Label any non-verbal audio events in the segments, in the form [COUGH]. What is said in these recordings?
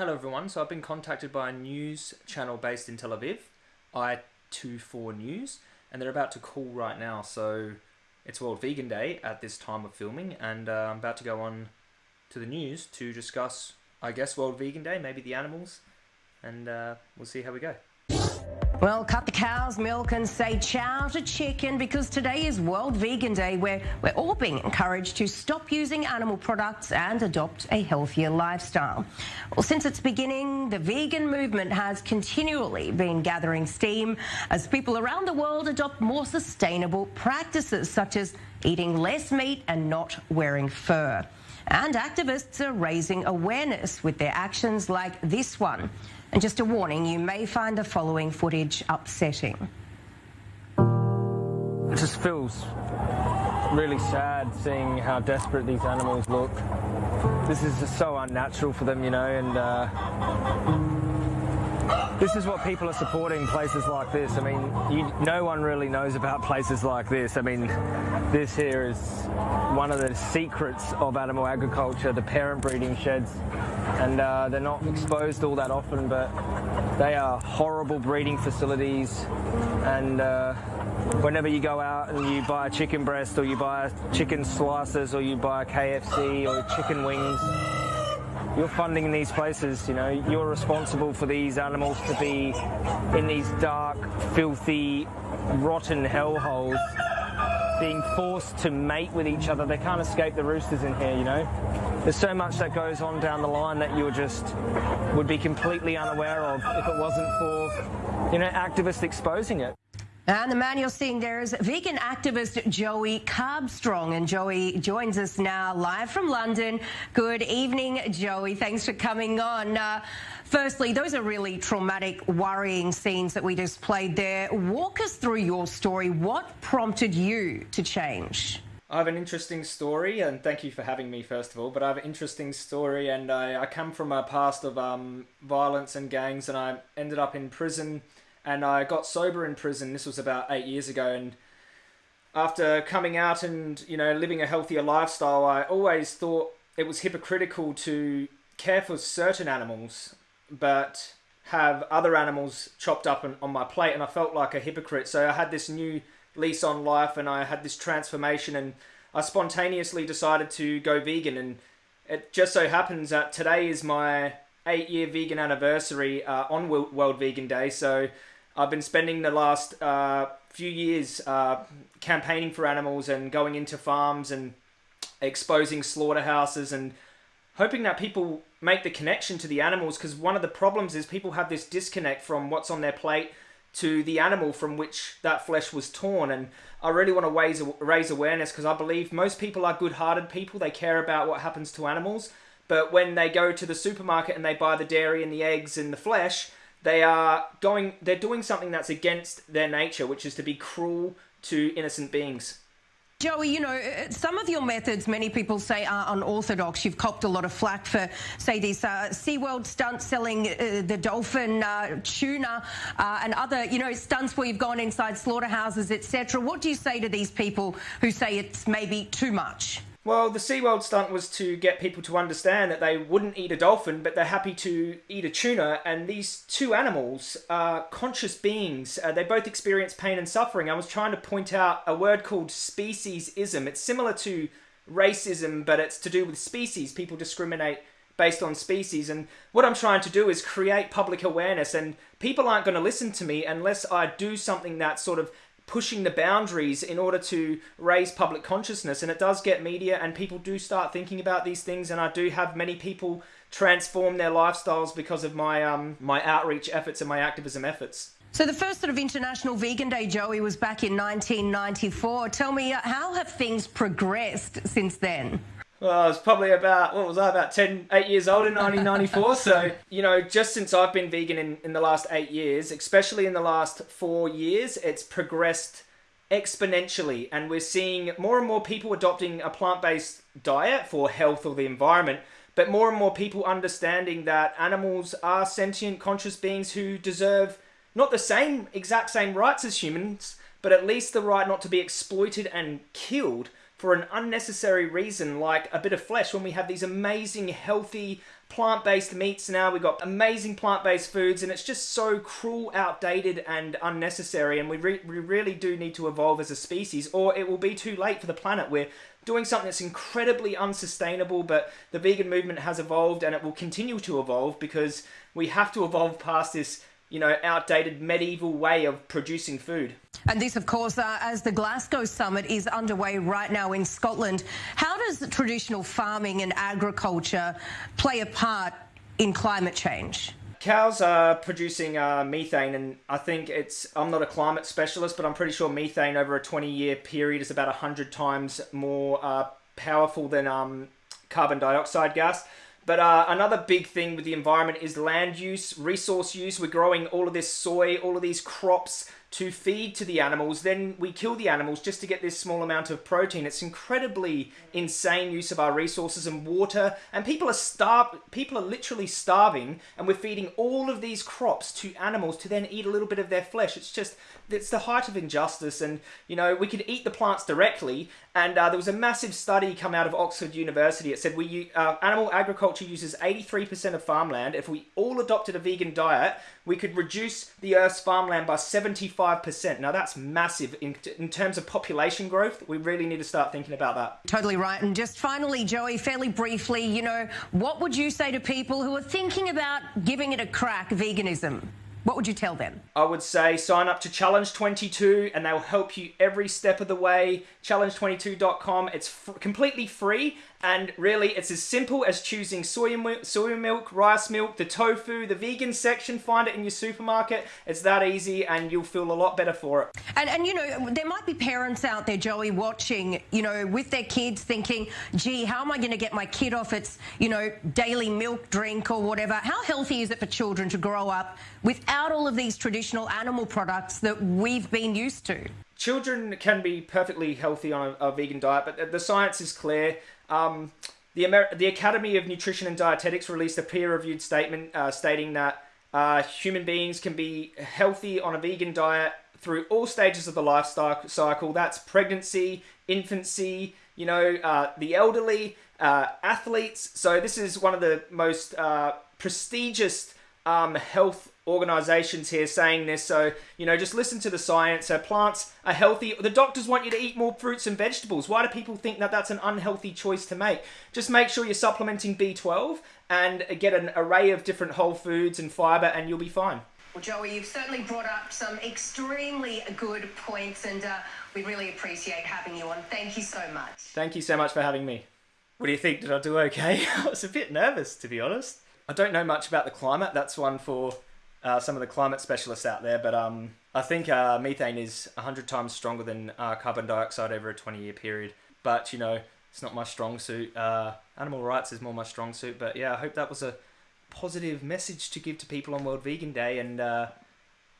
Hello everyone. So I've been contacted by a news channel based in Tel Aviv, i24 News, and they're about to call right now. So it's World Vegan Day at this time of filming, and uh, I'm about to go on to the news to discuss, I guess, World Vegan Day, maybe the animals, and uh, we'll see how we go. Well, cut the cow's milk and say ciao to chicken because today is World Vegan Day where we're all being encouraged to stop using animal products and adopt a healthier lifestyle. Well, since its beginning, the vegan movement has continually been gathering steam as people around the world adopt more sustainable practices such as eating less meat and not wearing fur. And activists are raising awareness with their actions like this one. And just a warning, you may find the following footage upsetting. It just feels really sad seeing how desperate these animals look. This is just so unnatural for them, you know, and uh, this is what people are supporting places like this. I mean, you, no one really knows about places like this. I mean, this here is one of the secrets of animal agriculture, the parent breeding sheds. And uh, they're not exposed all that often, but they are horrible breeding facilities. And uh, whenever you go out and you buy a chicken breast or you buy chicken slices or you buy a KFC or chicken wings, you're funding these places, you know, you're responsible for these animals to be in these dark, filthy, rotten hellholes, being forced to mate with each other. They can't escape the roosters in here, you know. There's so much that goes on down the line that you just would be completely unaware of if it wasn't for, you know, activists exposing it. And the man you're seeing there is vegan activist Joey Carbstrong. And Joey joins us now live from London. Good evening, Joey. Thanks for coming on. Uh, firstly, those are really traumatic, worrying scenes that we just played there. Walk us through your story. What prompted you to change? I have an interesting story, and thank you for having me, first of all. But I have an interesting story, and I, I come from a past of um, violence and gangs, and I ended up in prison and I got sober in prison. This was about eight years ago, and after coming out and you know living a healthier lifestyle, I always thought it was hypocritical to care for certain animals, but have other animals chopped up on, on my plate, and I felt like a hypocrite. So I had this new lease on life, and I had this transformation, and I spontaneously decided to go vegan, and it just so happens that today is my eight year vegan anniversary uh, on World Vegan Day. So I've been spending the last uh, few years uh, campaigning for animals and going into farms and exposing slaughterhouses and hoping that people make the connection to the animals because one of the problems is people have this disconnect from what's on their plate to the animal from which that flesh was torn. And I really want to raise, raise awareness because I believe most people are good-hearted people. They care about what happens to animals. But when they go to the supermarket and they buy the dairy and the eggs and the flesh they are going they're doing something that's against their nature which is to be cruel to innocent beings Joey, you know, uh, some of your methods, many people say, are unorthodox. You've copped a lot of flack for, say, this uh, SeaWorld stunt selling uh, the dolphin uh, tuna uh, and other, you know, stunts where you've gone inside slaughterhouses, etc. What do you say to these people who say it's maybe too much? Well, the SeaWorld stunt was to get people to understand that they wouldn't eat a dolphin, but they're happy to eat a tuna. And these two animals are conscious beings. Uh, they both experience pain and suffering. I was trying to point out a word called speciesism. It's similar to racism, but it's to do with species. People discriminate based on species. And what I'm trying to do is create public awareness. And people aren't going to listen to me unless I do something that sort of pushing the boundaries in order to raise public consciousness. And it does get media, and people do start thinking about these things. And I do have many people transform their lifestyles because of my um, my outreach efforts and my activism efforts. So the first sort of International Vegan Day, Joey, was back in 1994. Tell me, uh, how have things progressed since then? Well, I was probably about, what was I, about 10, 8 years old in 1994. so, you know, just since I've been vegan in, in the last eight years, especially in the last four years, it's progressed exponentially. And we're seeing more and more people adopting a plant-based diet for health or the environment, but more and more people understanding that animals are sentient, conscious beings who deserve not the same, exact same rights as humans, but at least the right not to be exploited and killed for an unnecessary reason like a bit of flesh when we have these amazing, healthy, plant-based meats now. We've got amazing plant-based foods, and it's just so cruel, outdated, and unnecessary. And we, re- we really do need to evolve as a species, or it will be too late for the planet. We're doing something that's incredibly unsustainable, but the vegan movement has evolved, and it will continue to evolve because we have to evolve past this you know, outdated medieval way of producing food. And this, of course, uh, as the Glasgow summit is underway right now in Scotland, how does traditional farming and agriculture play a part in climate change? Cows are producing uh, methane, and I think it's. I'm not a climate specialist, but I'm pretty sure methane over a 20 year period is about 100 times more uh, powerful than um, carbon dioxide gas. But uh, another big thing with the environment is land use, resource use. We're growing all of this soy, all of these crops to feed to the animals. Then we kill the animals just to get this small amount of protein. It's incredibly insane use of our resources and water. And people are starved. People are literally starving, and we're feeding all of these crops to animals to then eat a little bit of their flesh. It's just it's the height of injustice. And you know we could eat the plants directly. And uh, there was a massive study come out of Oxford University. It said we uh, animal agriculture uses 83% of farmland. If we all adopted a vegan diet, we could reduce the Earth's farmland by 75%. Now, that's massive in, in terms of population growth. We really need to start thinking about that. Totally right. And just finally, Joey, fairly briefly, you know, what would you say to people who are thinking about giving it a crack, veganism? What would you tell them? I would say sign up to Challenge 22 and they'll help you every step of the way. Challenge22.com. It's f- completely free and really it's as simple as choosing soy milk, soy milk, rice milk, the tofu, the vegan section. Find it in your supermarket. It's that easy and you'll feel a lot better for it. And, and you know, there might be parents out there, Joey, watching, you know, with their kids thinking, gee, how am I going to get my kid off its, you know, daily milk drink or whatever? How healthy is it for children to grow up without all of these traditional animal products that we've been used to? Children can be perfectly healthy on a, a vegan diet, but the science is clear. Um, the, Amer- the Academy of Nutrition and Dietetics released a peer-reviewed statement uh, stating that uh, human beings can be healthy on a vegan diet through all stages of the life cycle. That's pregnancy, infancy, you know, uh, the elderly, uh, athletes. So this is one of the most uh, prestigious um, health organizations here saying this. So, you know, just listen to the science. So, plants are healthy. The doctors want you to eat more fruits and vegetables. Why do people think that that's an unhealthy choice to make? Just make sure you're supplementing B12 and get an array of different whole foods and fiber, and you'll be fine. Well, Joey, you've certainly brought up some extremely good points, and uh, we really appreciate having you on. Thank you so much. Thank you so much for having me. What do you think? Did I do okay? [LAUGHS] I was a bit nervous, to be honest. I don't know much about the climate. That's one for uh, some of the climate specialists out there, but um, I think uh, methane is 100 times stronger than uh, carbon dioxide over a 20 year period. But, you know, it's not my strong suit. Uh, animal rights is more my strong suit. But yeah, I hope that was a positive message to give to people on World Vegan Day. And uh,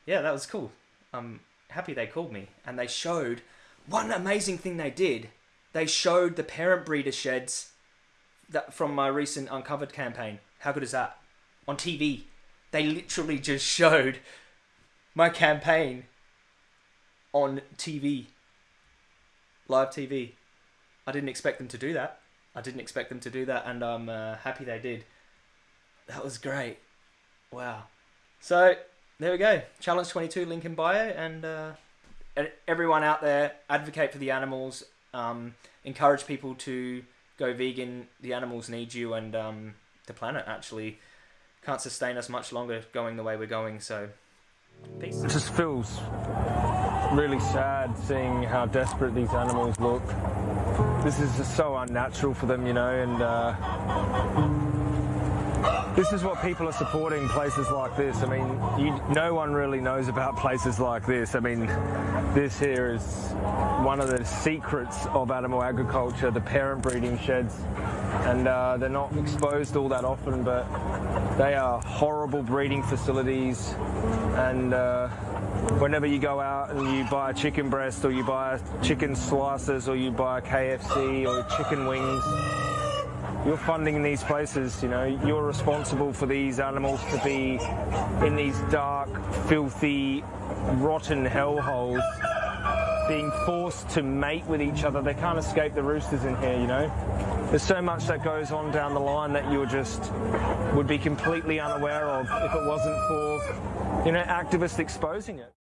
yeah, that was cool. I'm happy they called me. And they showed one amazing thing they did. They showed the parent breeder sheds that from my recent Uncovered campaign. How good is that? On TV they literally just showed my campaign on TV, live TV. I didn't expect them to do that. I didn't expect them to do that, and I'm uh, happy they did. That was great. Wow. So there we go. Challenge 22, link in bio, and uh, everyone out there, advocate for the animals. Um, encourage people to go vegan. The animals need you, and um, the planet actually can't sustain us much longer going the way we're going. So, peace. It just feels really sad seeing how desperate these animals look. This is just so unnatural for them, you know, and. Uh, this is what people are supporting places like this. I mean, you, no one really knows about places like this. I mean, this here is one of the secrets of animal agriculture, the parent breeding sheds. And uh, they're not exposed all that often, but they are horrible breeding facilities. And uh, whenever you go out and you buy a chicken breast or you buy chicken slices or you buy KFC or chicken wings, you're funding these places, you know, you're responsible for these animals to be in these dark, filthy, rotten hellholes, being forced to mate with each other. They can't escape the roosters in here, you know. There's so much that goes on down the line that you just would be completely unaware of if it wasn't for you know activists exposing it.